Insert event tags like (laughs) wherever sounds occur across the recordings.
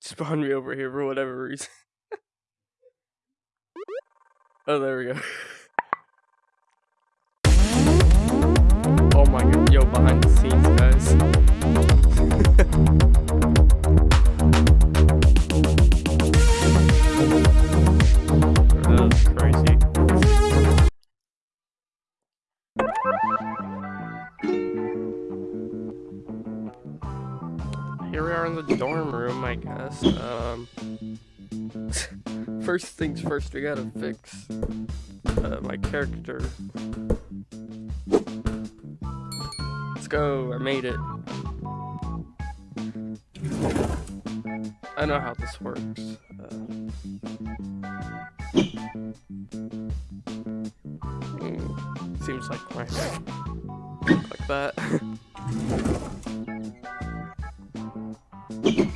spawned me over here for whatever reason. (laughs) oh, there we go. (laughs) oh my god, yo, behind the scenes, guys. (laughs) The dorm room, I guess. Um, (laughs) first things first, we gotta fix uh, my character. Let's go, I made it. I know how this works. Uh, mm, seems like my like that. (laughs)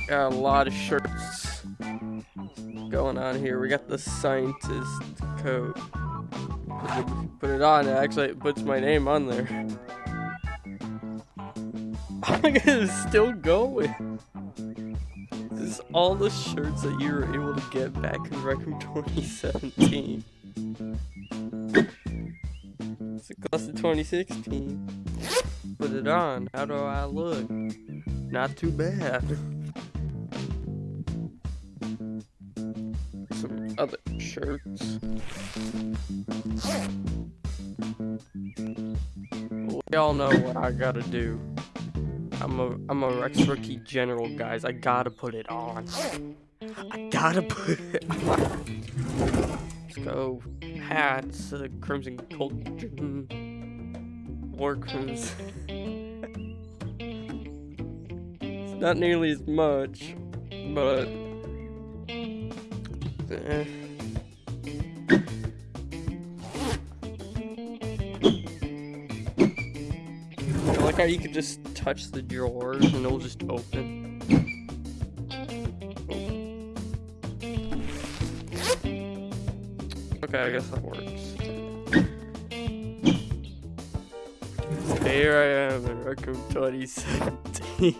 Got a lot of shirts going on here. We got the scientist coat. Put it on, it actually puts my name on there. (laughs) God, it's still going. This is all the shirts that you were able to get back in Rec Room (laughs) 2017. It's a class of 2016. Put it on. How do I look? Not too bad. Shirts. We all know what I gotta do. I'm a I'm a Rex Rookie General, guys. I gotta put it on. I gotta put it on. Let's go. Hats, uh, Crimson Cauldron, War Crimson. it's not nearly as much, but. eh. I like how you can just touch the drawers and it'll just open. Okay, I guess that works. Here I am in Rec Room 2017.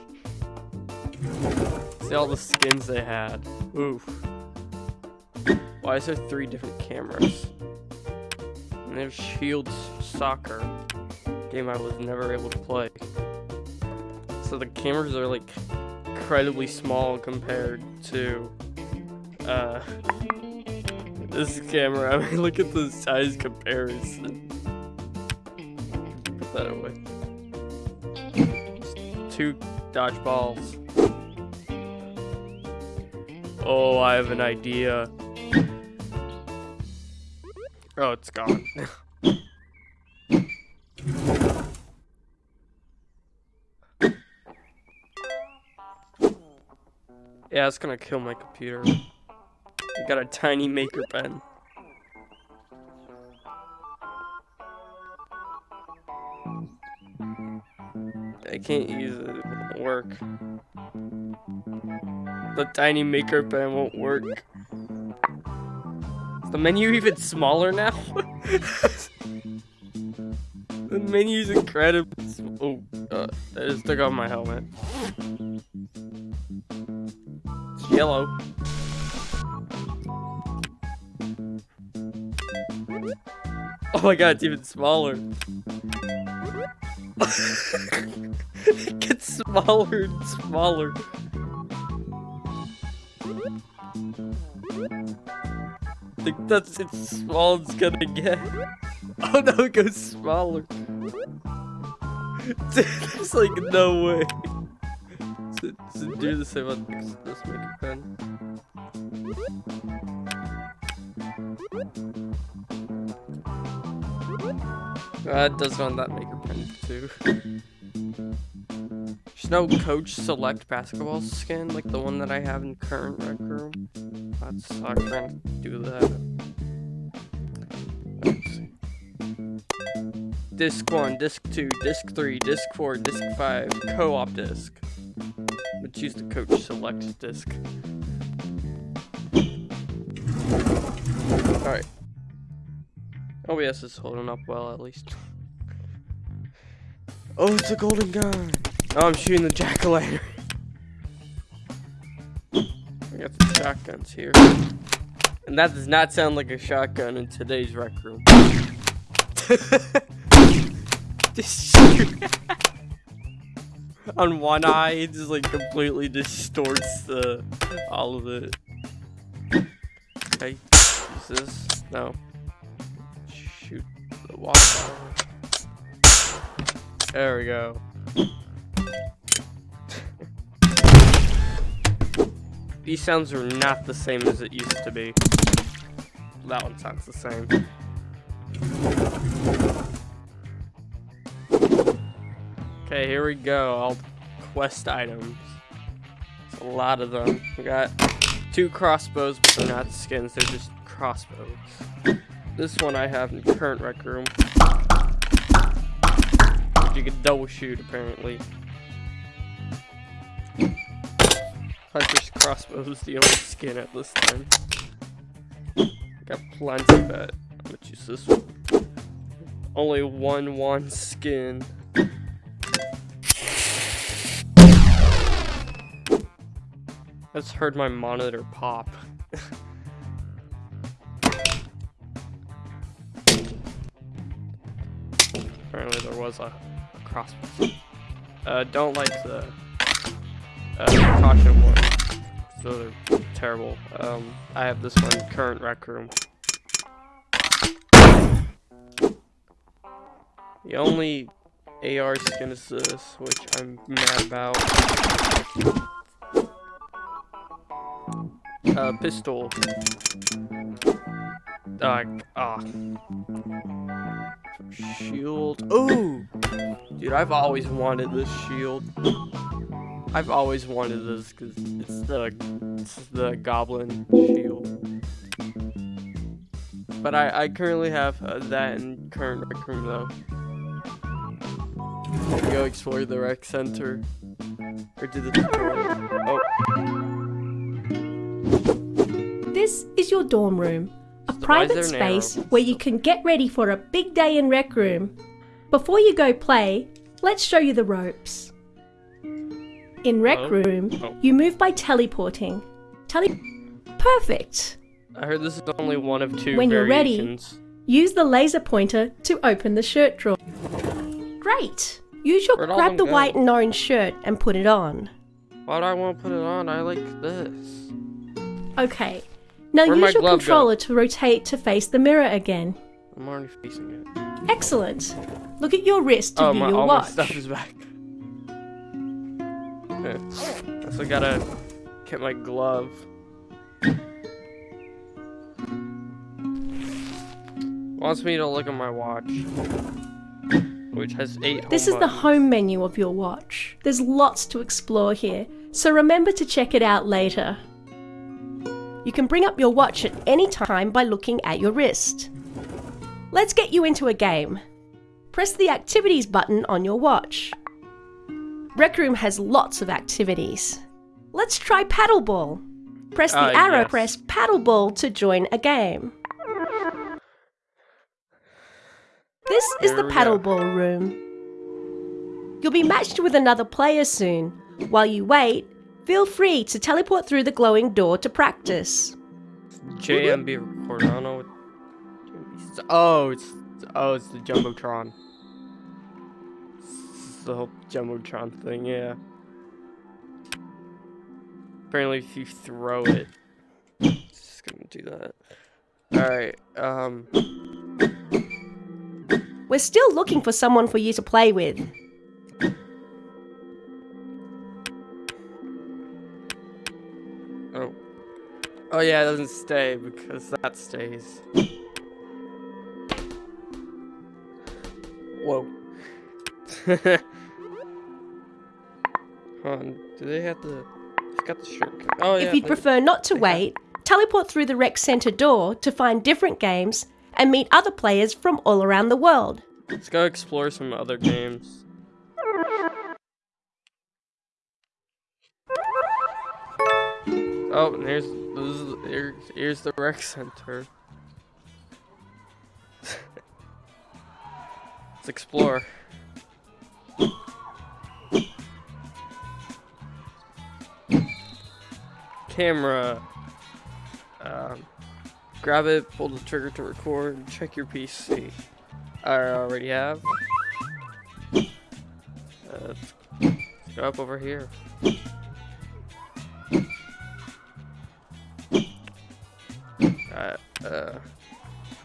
(laughs) See all the skins they had. Oof. Why is there three different cameras? And there's Shields Soccer. Game I was never able to play. So the cameras are like incredibly small compared to uh this camera. (laughs) I mean look at the size comparison. Put that away. Two dodgeballs. Oh, I have an idea. Oh, it's gone. (coughs) yeah, it's gonna kill my computer. You got a tiny maker pen. I can't use it. It won't work. The tiny maker pen won't work. Is the menu even smaller now? (laughs) the menu's incredibly sm- Oh, uh, I just took off my helmet. It's yellow. Oh my god, it's even smaller. (laughs) it gets smaller and smaller. Think that's as small it's gonna get. (laughs) Oh no, it goes smaller. (laughs) Dude, there's like no way. (laughs) To, do the same on this, maker pen. Uh, does on that maker pen too. There's no coach select basketball skin like the one that I have in current rec room. We're gonna do that. Let's. Disc 1, Disc 2, Disc 3, Disc 4, Disc 5, co-op disc. But choose the coach select disc. Alright. Oh, OBS is holding up well at least. Oh, it's a golden gun! Oh, I'm shooting the jack-o'-lantern. We got the shotguns here. And that does not sound like a shotgun in today's rec room. (laughs) On one eye, it just like completely distorts the all of it. Okay, use this. No. Shoot the water. There we go. These sounds are not the same as it used to be. That one sounds the same. Okay, here we go. All quest items. It's a lot of them. We got two crossbows, but they're not skins. They're just crossbows. This one I have in current rec room. You can double shoot, apparently. Crossbow is the only skin at this time. Got plenty, but I'm gonna choose this one. Only one one skin. I just heard my monitor pop. Apparently there was a, a crossbow. Uh, don't like the uh, caution one. So they're terrible. Um, I have this one, current rec room. The only AR skin is this, which I'm mad about. Uh, pistol. Uh, ah. Shield. Ooh! Dude, I've always wanted this shield. I've always wanted this because it's the it's the goblin shield. But I, I currently have uh, that in current rec room though. Go explore the rec center. Or do the tutorial. Oh. This is your dorm room, a So private there arrow? space where you can get ready for a big day in rec room. Before you go play, let's show you the ropes. In rec Oh. room, Oh. you move by teleporting. Tele Perfect. I heard this is only one of two When you're ready- Use the laser pointer to open the shirt drawer. Great. Use your grab the go? white and orange shirt and put it on. Why do I want to put it on? I like this. Okay. Now Where'd use your glove go? controller to rotate to face the mirror again. I'm already facing it. Excellent. Look at your wrist to oh, view my, your all watch. my stuff is back. Okay. So I gotta get my glove. Wants me to look at my watch, which has eight. This is the home menu of your watch. There's lots to explore here, so remember to check it out later. You can bring up your watch at any time by looking at your wrist. Let's get you into a game. Press the activities button on your watch. Rec Room has lots of activities. Let's try paddleball. Press the Ah, arrow, yes. press paddleball to join a game. This is the paddleball room. You'll be matched with another player soon. While you wait, feel free to teleport through the glowing door to practice. JMB recorder. I don't know what. JMB is. Oh, it's oh, it's the jumbotron. The whole jumbotron thing. Yeah. Apparently, if you throw it, it's just gonna do that. All right. Um. We're still looking for someone for you to play with. Oh. Oh yeah, it doesn't stay because that stays. Whoa. (laughs) On, do they have the? It's got the shortcut. Oh yeah. if you'd prefer not to wait, teleport through the rec center door to find different games and meet other players from all around the world. Let's go explore some other games. Oh, and here's this is, here, here's the rec center. (laughs) Let's explore. Camera. Um, grab it, pull the trigger to record, check your PC. I already have. Uh, let's, go up over here. Uh, uh,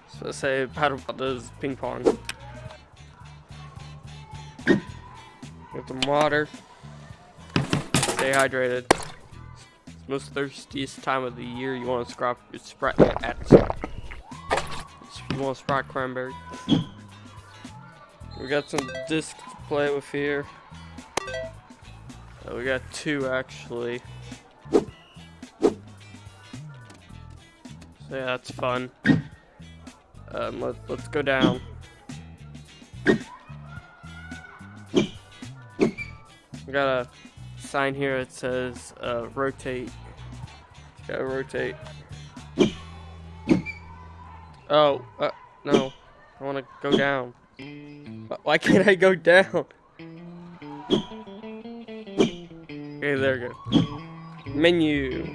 so let's say paddle does ping pong. Get some water. Stay hydrated. Most thirstiest time of the year. You want to scrap your sprite at You want to cranberry. We got some discs to play with here. Uh, we got two actually. So yeah, that's fun. Um, let, let's go down. We got a sign here that says uh, rotate. Gotta rotate. Oh, uh, no. I want to go down. Why can't I go down? Okay, there we go. Menu.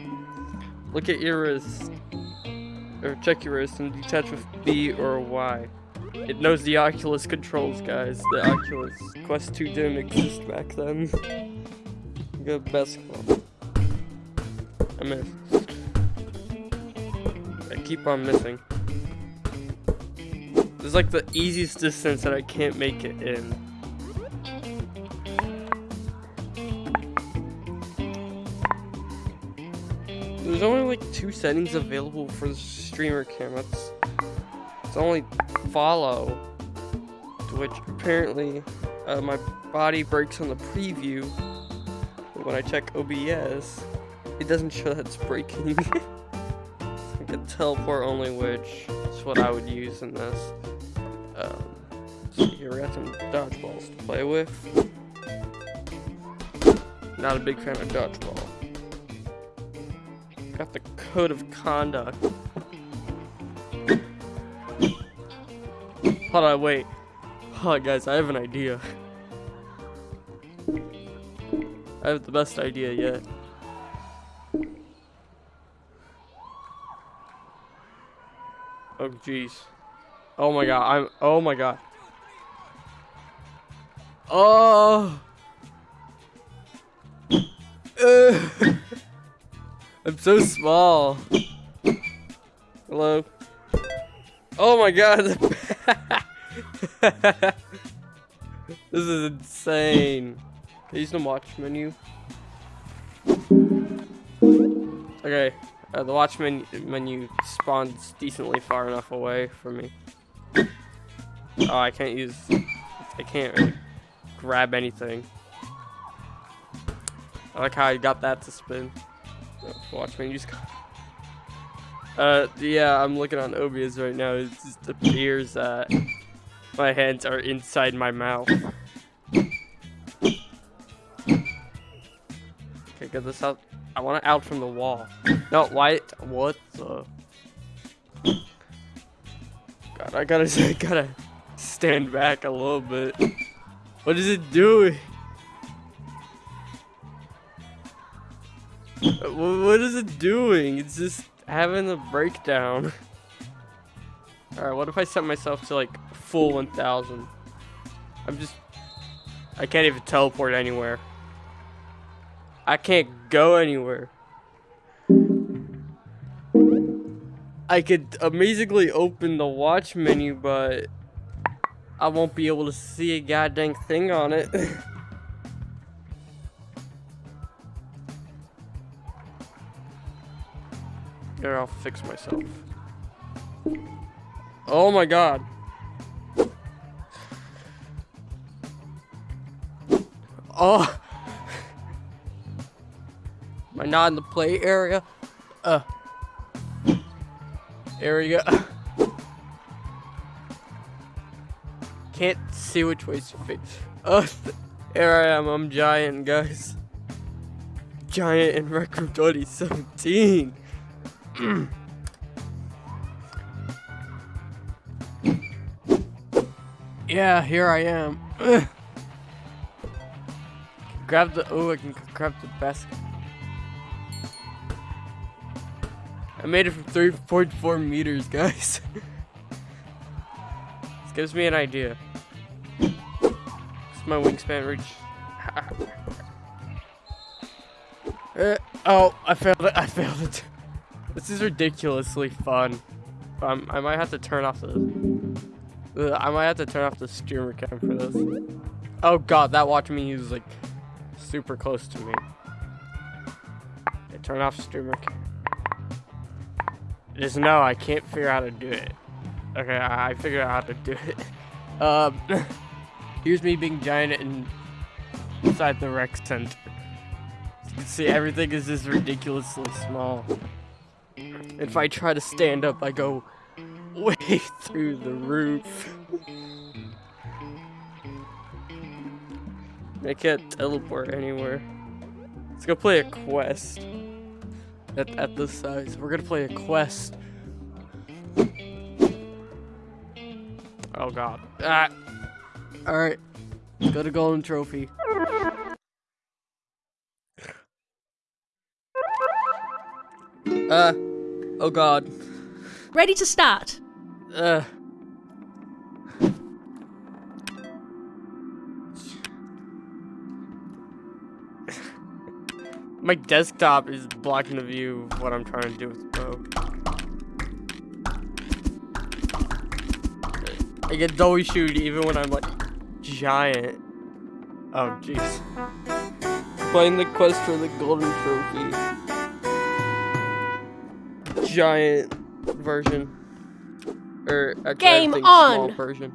Look at your wrist. Or check your wrist and detach with B or Y. It knows the Oculus controls, guys. The Oculus Quest 2 didn't exist back then. Good basketball. I missed. I keep on missing. This is like the easiest distance that I can't make it in. There's only like two settings available for the streamer cam. It's, it's only follow, which apparently uh, my body breaks on the preview. When I check OBS, it doesn't show that it's breaking. (laughs) I can teleport only, which is what I would use in this. Um, so here we got some dodgeballs to play with. Not a big fan of dodgeball. Got the code of conduct. Hold on, wait. Hold on, guys, I have an idea. I have the best idea yet. Oh, jeez. Oh my god, I'm- oh my god. Oh! (laughs) I'm so small. Hello? Oh my god! (laughs) this is insane. Use the watch menu? Okay, uh, the watch menu, menu spawns decently far enough away from me. Oh, I can't use... I can't really grab anything. I like how I got that to spin. Oh, watch menu's... (laughs) Uh, yeah, I'm looking on OBS right now. It just appears that my hands are inside my mouth. Get this out. I want it out from the wall. No, why? What the? God, I gotta, (laughs) I gotta stand back a little bit. What is it doing? What is it doing? It's just having a breakdown. (laughs) Alright, what if I set myself to like full 1000? I'm just... I can't even teleport anywhere. I can't go anywhere. I could amazingly open the watch menu, but I won't be able to see a goddamn thing on it. (laughs) Here, I'll fix myself. Oh my god. Oh. Not in the play area? Uh. Area. (laughs) Can't see which way's to face. Oh, (laughs) here I am. I'm giant, guys. Giant in Rec Room 2017. (clears throat) yeah, here I am. (clears throat) grab the oh, I can grab the basket. I made it from 3.4 meters, guys. this gives me an idea. Does my wingspan reach? (laughs) Uh, oh, I failed it. I failed it. This is ridiculously fun. Um, I might have to turn off the. Uh, I might have to turn off the streamer cam for this. Oh god, that watch me is like super close to me. Okay, turn off streamer cam. Just no, I can't figure out how to do it. Okay, I, I figured out how to do it. (laughs) Um, (laughs) here's me being giant and inside the rec center. As you can see, everything is just ridiculously small. If I try to stand up, I go (laughs) way through the roof. I can't teleport anywhere. Let's go play a quest. At, at this size. We're gonna play a quest. Oh god. Ah. Alright. Go to golden trophy. Uh. Oh god. Ready to start. Uh. My desktop is blocking the view of what I'm trying to do with the bow. I get doughy shoot even when I'm like giant. Oh jeez. Playing the quest for the golden trophy. Giant version. Or actually, Game I think small on. version.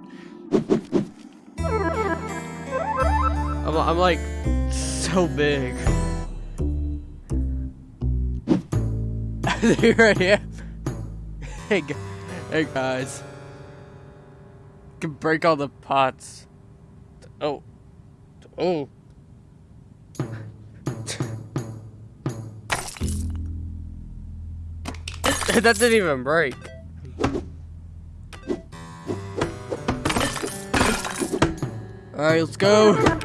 I'm, I'm like so big. Here I am. Hey, hey guys. Can break all the pots. Oh. Oh. (laughs) that didn't even break. Alright, let's go.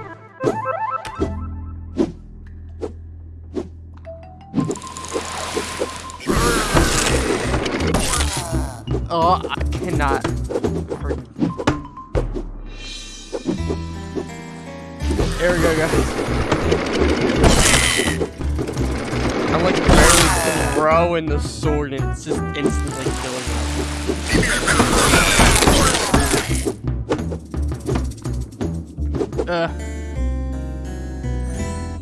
Oh, I cannot. There we go, guys. I'm like barely throwing the sword and it's just instantly killing me. Uh.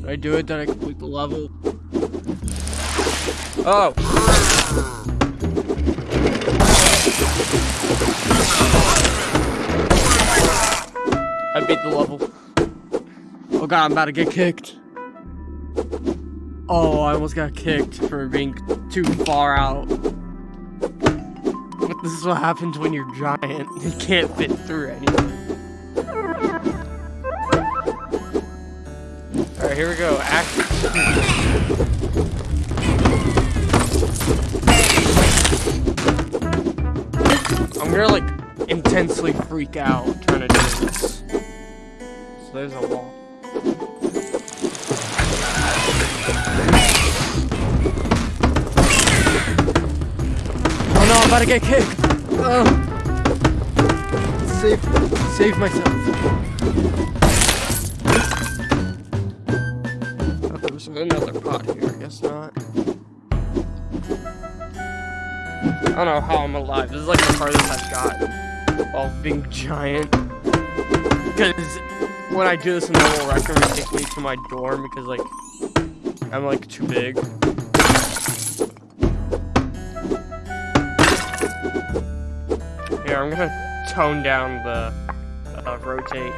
I do it? Did I complete the level? Oh! I beat the level. Oh god, I'm about to get kicked. Oh, I almost got kicked for being too far out. But This is what happens when you're giant. You can't fit through anything. Alright, here we go. Action. I'm gonna like intensely freak out trying to do this. So there's a wall. Oh no, I'm about to get kicked. Oh. Save, save myself. Thought there was another pot here. I guess not. I don't know how I'm alive. This is like the farthest I've got while being giant. Because when I do this in normal record, it takes me to my dorm because like I'm like too big. Here, I'm gonna tone down the uh, rotate.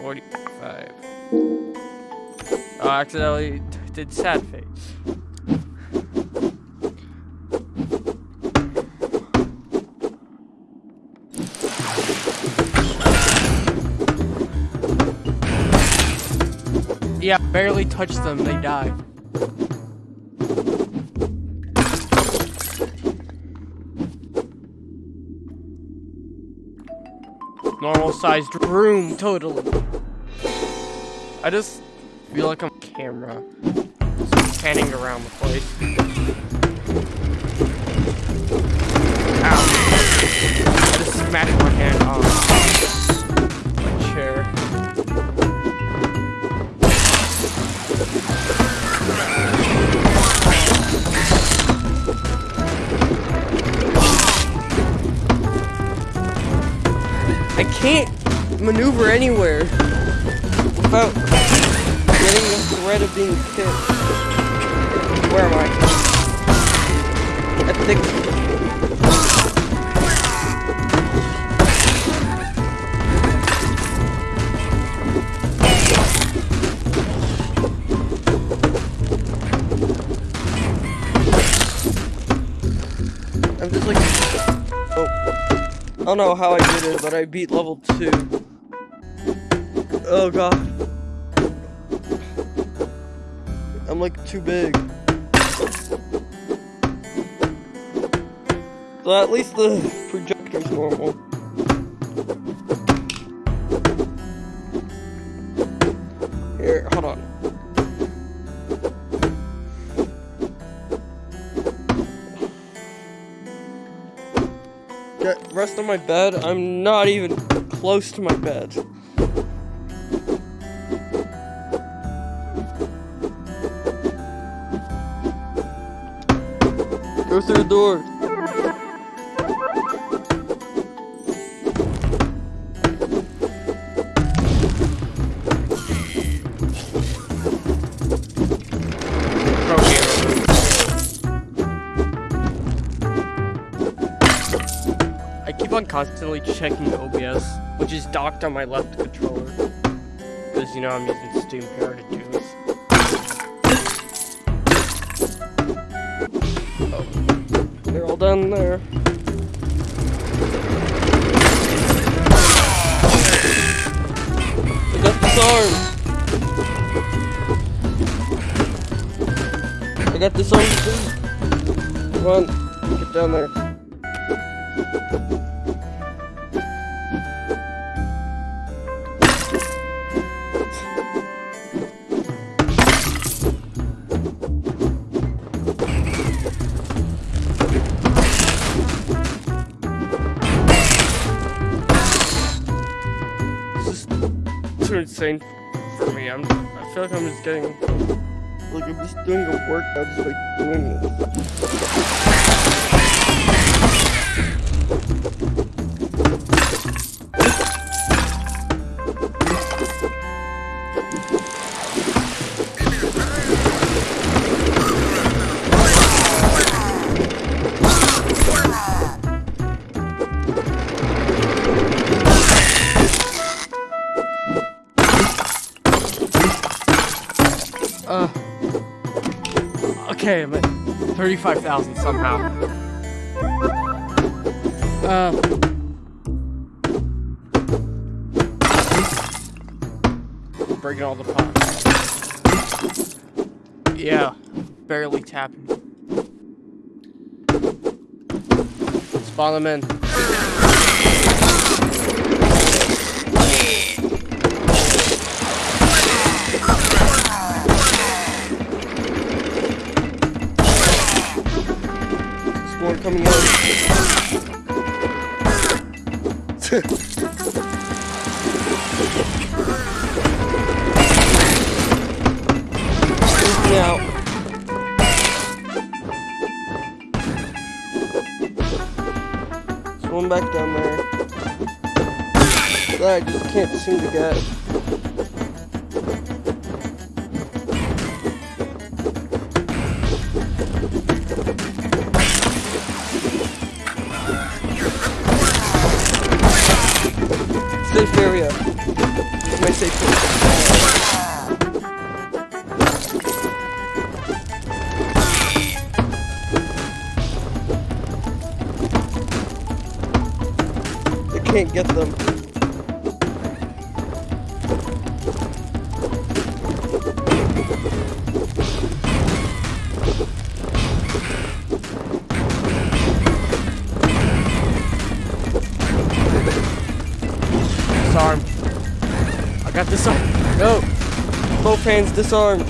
45. Oh, I accidentally did sad face. Yeah, barely touch them, they die. Normal sized room, totally. I just feel like I'm a camera. panning around the place. Ow. I just smashed my hand on anywhere without getting the threat of being hit. Where am I? I think. I'm just like. Oh. I don't know how I did it, but I beat level 2. Oh god. I'm like too big. So at least the projector's normal. Here, hold on. Get rest on my bed. I'm not even close to my bed. Go through the door. I keep on constantly checking the OBS, which is docked on my left controller. Because, you know, I'm using Steam Power to do this. Down there. I got this arm! I got this arm too! Come insane for me. I'm. I feel like I'm just getting. Like I'm just doing a workout, just like doing it. 35,000 somehow. Uh. Breaking all the pots. Yeah, barely tapping. Spawn them in. Coming in. Freaking out. Swim back down there. That I just can't seem to get. Can't get them. Disarm. I got this. disarmed. No. Both hands disarmed.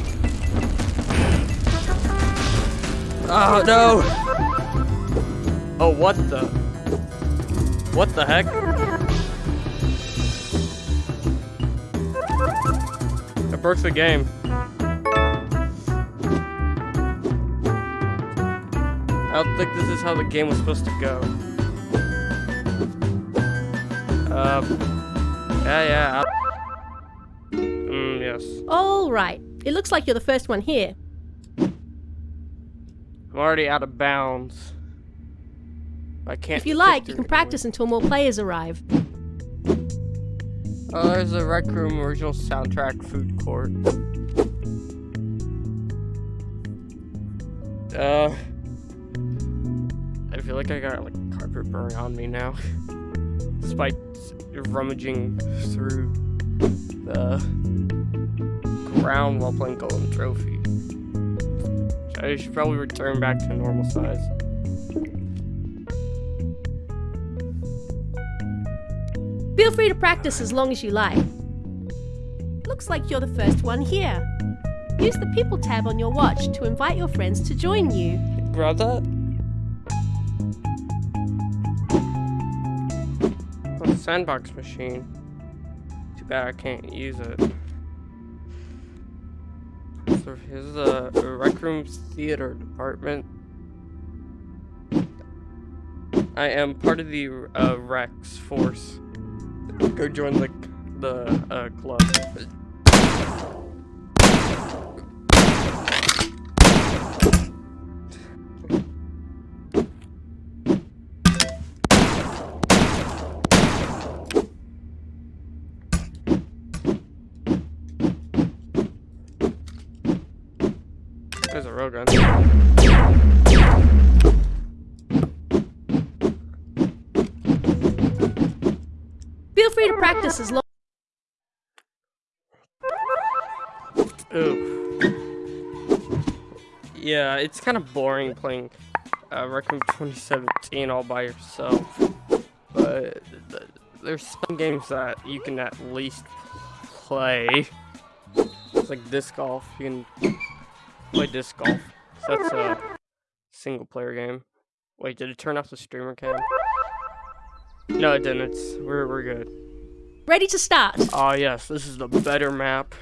Oh no! Oh, what the? What the heck? The game. I don't think this is how the game was supposed to go. Um. Yeah, yeah. I- Mm, yes. All right. It looks like you're the first one here. I'm already out of bounds. I can't. If you like, you can practice until more players arrive. Oh, there's a Rec Room original soundtrack food court. Uh, I feel like I got like carpet burn on me now, despite rummaging through the ground while playing Golden Trophy. I should probably return back to normal size. Feel free to practice as long as you like. Looks like you're the first one here. Use the People tab on your watch to invite your friends to join you. Oh, sandbox machine. Too bad I can't use it. So here's the rec room theater department. I am part of the uh, Rex force. Go join the the uh, club. There's a railgun. Feel practice as long. Yeah, it's kind of boring playing uh, Room 2017 all by yourself. But th- there's some games that you can at least play. It's like disc golf. You can play disc golf. So that's a single player game. Wait, did it turn off the streamer cam? No, it didn't. It's, we're, we're good. Ready to start. Oh yes, this is the better map.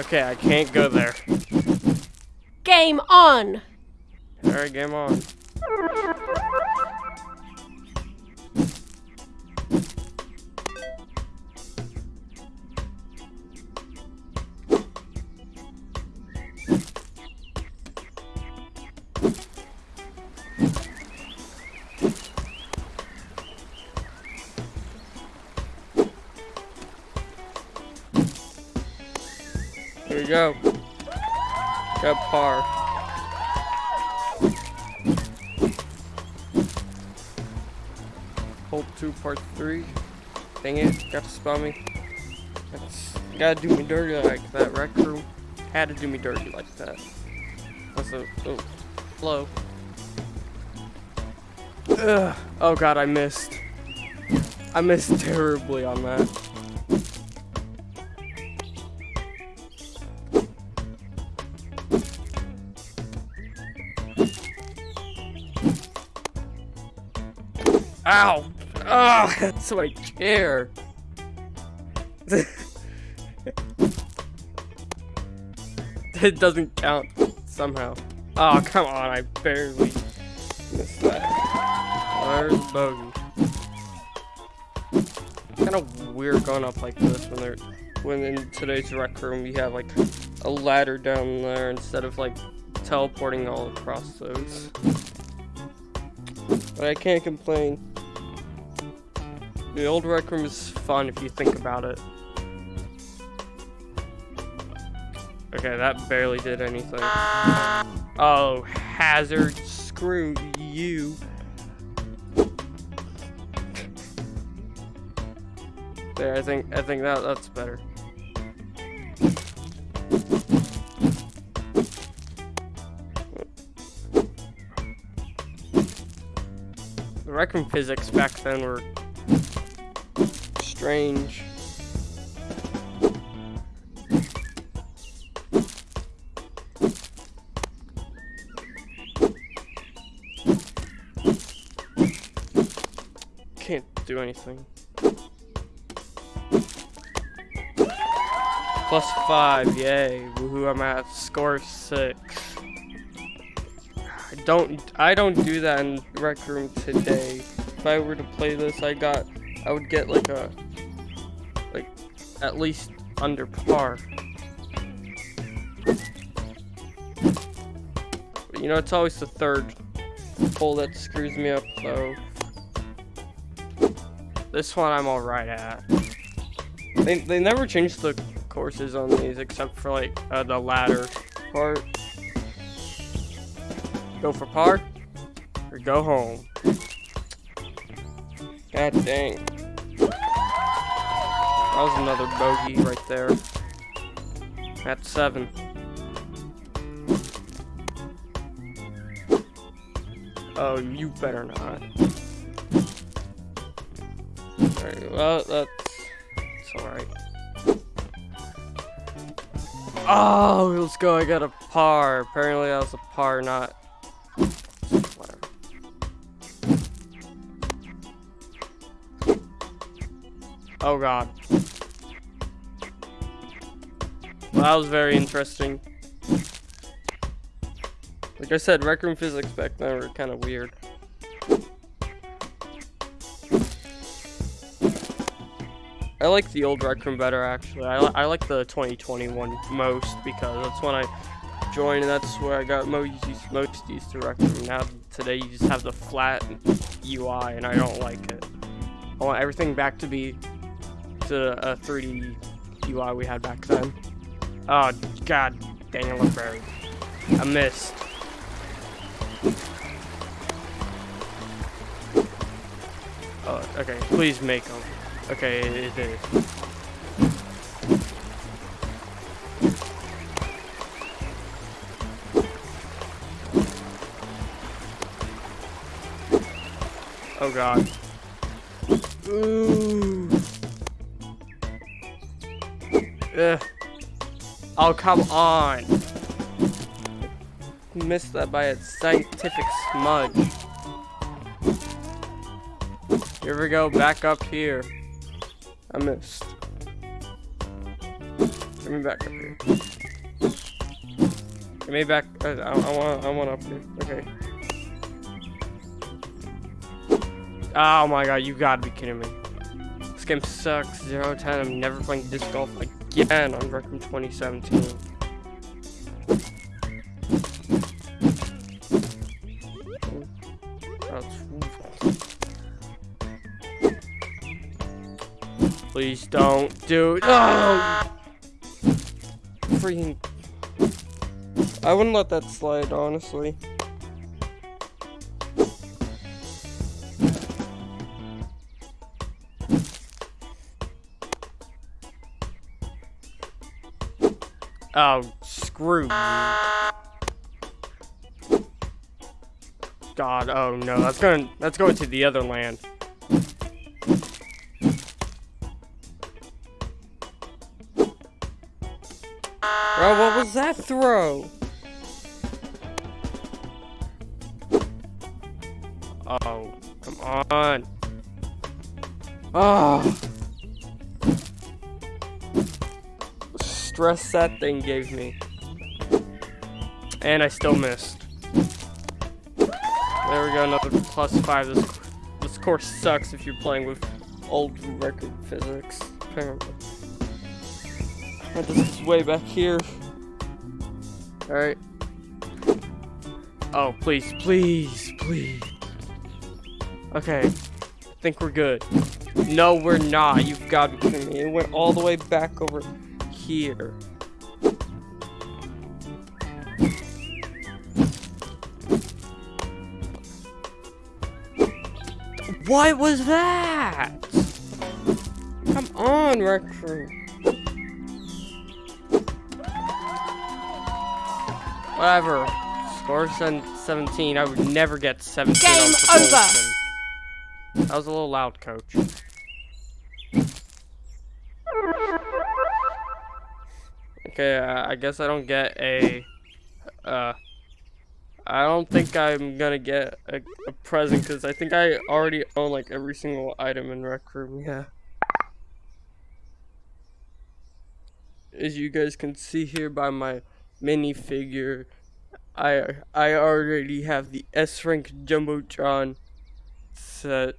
Okay, I can't go there. Game on. Alright, game on. We go. Got par. Hold two, part three. Dang it, got to spell me. That's, gotta do me dirty like that. Rec room had to do me dirty like that. That's a oh, flow. Ugh. Oh god, I missed. I missed terribly on that. Ow! Oh, that's my chair. (laughs) it doesn't count somehow. Oh, come on, I barely missed that. There's the bogey. Kind of weird going up like this when they're when in today's rec room you have like a ladder down there instead of like teleporting all across those. But I can't complain. The old rec room is fun if you think about it. Okay, that barely did anything. Oh, hazard, screw you. There, I think I think that that's better. The rec room physics back then were strange. Can't do anything. Plus five, yay. Woohoo, I'm at score six. I don't I don't do that in Rec Room today. If I were to play this I got I would get like a at least under par. But you know it's always the third hole that screws me up though. This one I'm alright at. They, they never changed the courses on these except for like uh, the ladder part. Go for par or go home. God dang. That was another bogey right there. At seven. Oh, you better not. Alright, well, that's, that's alright. Oh, let's go. I got a par. Apparently, that was a par, not. Whatever. Oh, God. Well, that was very interesting. Like I said, Rec Room physics back then were kind of weird. I like the old Rec Room better, actually. I, li I like the 2021 most because that's when I joined and that's where I got most most used to Rec Room. Now, today, you just have the flat UI and I don't like it. I want everything back to be to a 3D UI we had back then. Oh, god it, look. I missed. Oh, okay, please make them. Okay, it is. Oh god. Ooh. Ugh. Oh, come on. Missed that by a scientific smudge. Here we go, back up here. I missed. Get me back up here. Get me back. Uh, I, I, I want. I want up here. Okay. Oh my god! You gotta be kidding me. This game sucks. Zero ten. I'm never playing disc golf again on Rec Room 2017. Please don't do Oh! Freaking. I wouldn't let that slide, honestly. Oh, screw God, oh no, that's going that's going to the other land. Bro, what was that throw? Oh, come on. Oh. Stress that thing gave me. And I still missed. There we go, another plus five. This, this course sucks if you're playing with old Rec Room physics, apparently. Oh, this is way back here. Alright. Oh, please, please, please. Okay. I think we're good. No, we're not. You've got to be kidding me. It went all the way back over here. What was that? Come on, Rec Room. Whatever. Score 17. I would never get 17 Game over. That was a little loud, coach. Okay, uh, I guess I don't get a, uh, I don't think I'm gonna get a, a present because I think I already own like every single item in Rec Room, yeah. As you guys can see here by my minifigure, I I already have the S rank Jumbotron set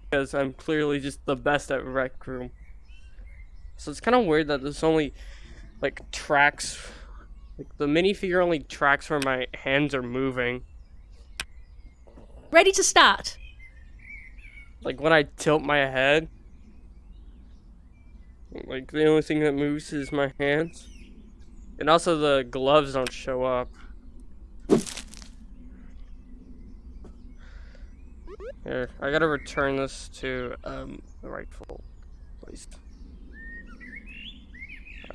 because I'm clearly just the best at Rec Room. So it's kind of weird that there's only like tracks like the minifigure only tracks where my hands are moving. Ready to start. Like when I tilt my head. Like the only thing that moves is my hands. And also the gloves don't show up. Here, I gotta return this to um, the rightful place.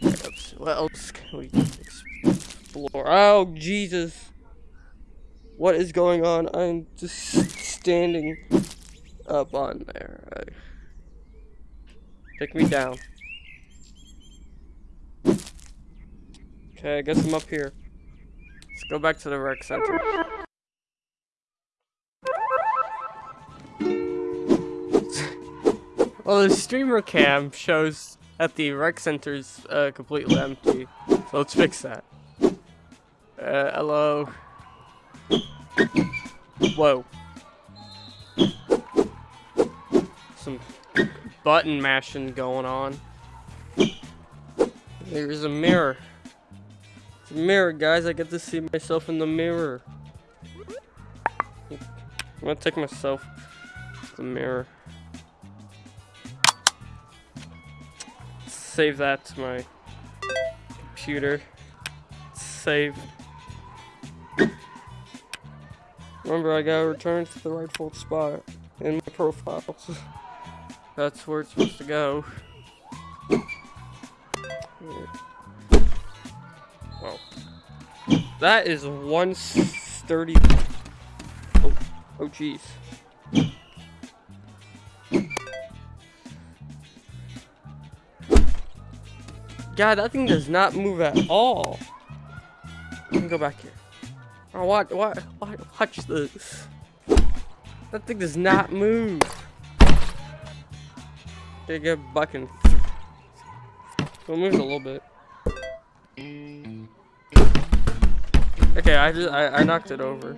Let's, what else can we explore? Oh, Jesus. What is going on? I'm just standing up on there. Take me down. Okay, I guess I'm up here. Let's go back to the rec center. (laughs) well, the streamer cam shows that the rec center's uh, completely empty. So let's fix that. Uh, hello. Whoa. Some button mashing going on. There's a mirror. It's a mirror, guys. I get to see myself in the mirror. I'm gonna take myself to the mirror. Save that to my computer. Save. Remember, I gotta return to the rightful spot in my profile. (laughs) That's where it's supposed to go. Well, that is 130. Oh, oh, jeez. God, that thing does not move at all. Let me go back here. Oh, what, watch, what, watch this. That thing does not move. They get bucking. So it moves a little bit. Okay, I just, I, I knocked it over.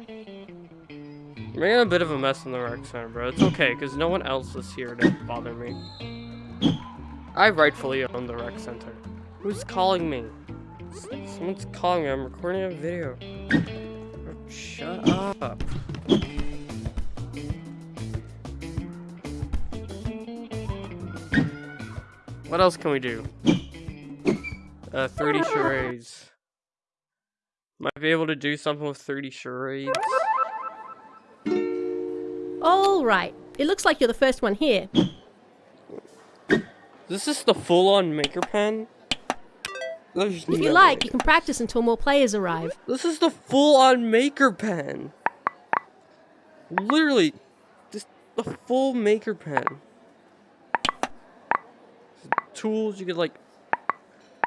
I'm making a bit of a mess in the rec center, bro. It's okay, because no one else is here to bother me. I rightfully own the rec center. Who's calling me? Someone's calling me. I'm recording a video. Oh, shut up. What else can we do? Uh, 3D charades. Might be able to do something with 3D charades. Alright, it looks like you're the first one here. This is the full-on maker pen? There's if you like, you can practice until more players arrive. This is the full-on maker pen. Literally, just the full maker pen. Tools, you could like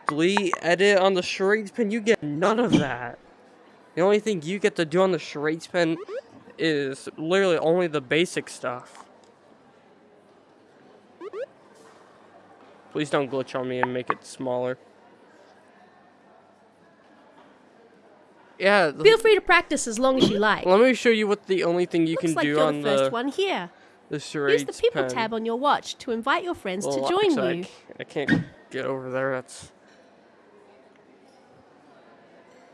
delete, edit on the charades pen. You get none of that. The only thing you get to do on the charades pen is literally only the basic stuff. Please don't glitch on me and make it smaller. Yeah. Feel free to practice as long as you like. Let me show you what the only thing you Looks can like do you're on the first the one here. the charades Use the people pen. tab on your watch to invite your friends Well, to join actually, you. I can't, I get over there. That's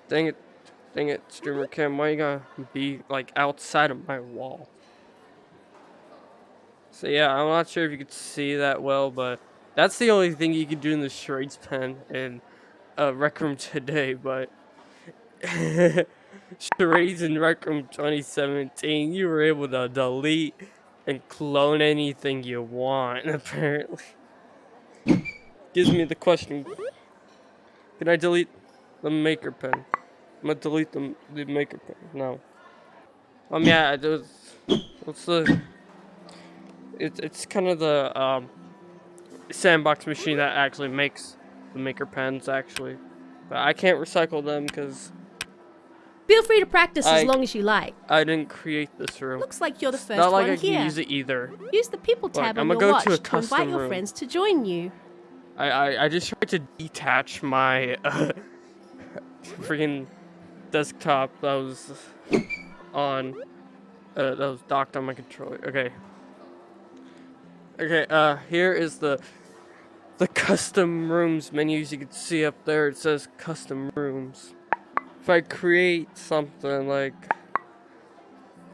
dang it, dang it, streamer cam. Why you gotta be like outside of my wall? So yeah, I'm not sure if you could see that well, but that's the only thing you can do in the charades pen in uh, Rec Room (laughs) today. But charades in Rec Room 2017, you were able to delete and clone anything you want. (laughs) Apparently, gives me the question: Can I delete the maker pen? I'm gonna delete the the maker pen. No. Um. Yeah. It was, what's the? It's it's kind of the um, sandbox machine that actually makes the maker pens. Actually, But I can't recycle them because Feel free to practice I- as long as you like. I didn't create this room. Looks like you're the first Not like one I can here. use it either. Use the People tab I'm on gonna your go watch to a to invite custom your friends to join you. I, I, I just tried to detach my uh, (laughs) freaking desktop that was on uh, that was docked on my controller. Okay. Okay, uh here is the the custom rooms menus you can see up there. It says custom rooms. If I create something like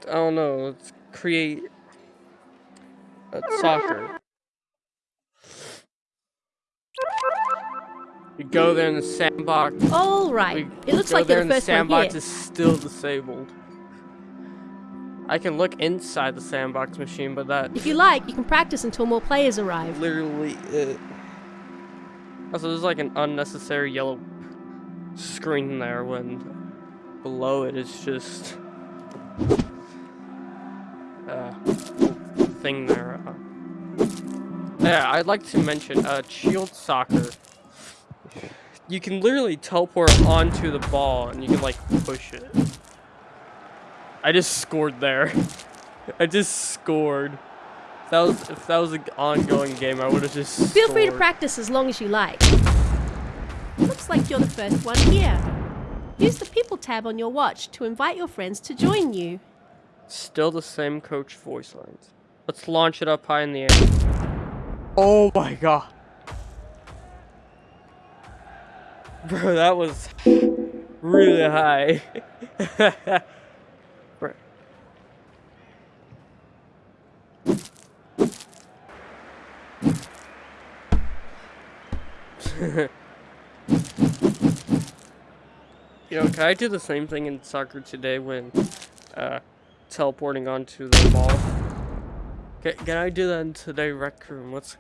I don't know, let's create a soccer. You go there in the sandbox. All right. We It looks like there the the first one sandbox is still disabled. I can look inside the sandbox machine, but that If you like, you can practice until more players arrive. literally it. Also, there's like an unnecessary yellow screen there when below it is just uh thing there. Uh, yeah, I'd like to mention uh, Shield Soccer. You can literally teleport onto the ball and you can like push it. I just scored there. (laughs) I just scored. If that was if that was an ongoing game, I would have just. Feel free to practice as long as you like. Looks like you're the first one here. Use the People tab on your watch to invite your friends to join you. Still the same coach voice lines. Let's launch it up high in the air. Oh my god. Bro, that was really high. (laughs) Bro. (laughs) Yo, can I do the same thing in soccer today when uh, teleporting onto the ball? Can, can I do that in today rec room? Let's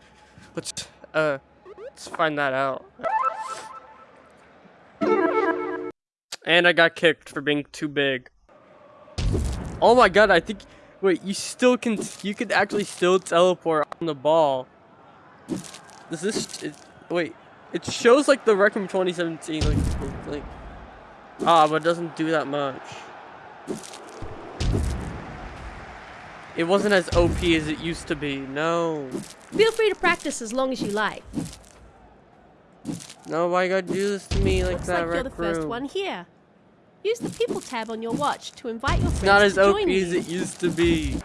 let's uh let's find that out. And I got kicked for being too big. Oh my god, I think wait, you still can you could actually still teleport on the ball. Does this it, wait, it shows like the rec room 2017 like like Ah, but it doesn't do that much. It wasn't as OP as it used to be. No. Feel free to practice as long as you like. No, why you gotta do this to me like Looks that, like you're the first Room? one here. Use the People tab on your watch to invite your friends not as OP as it used to be.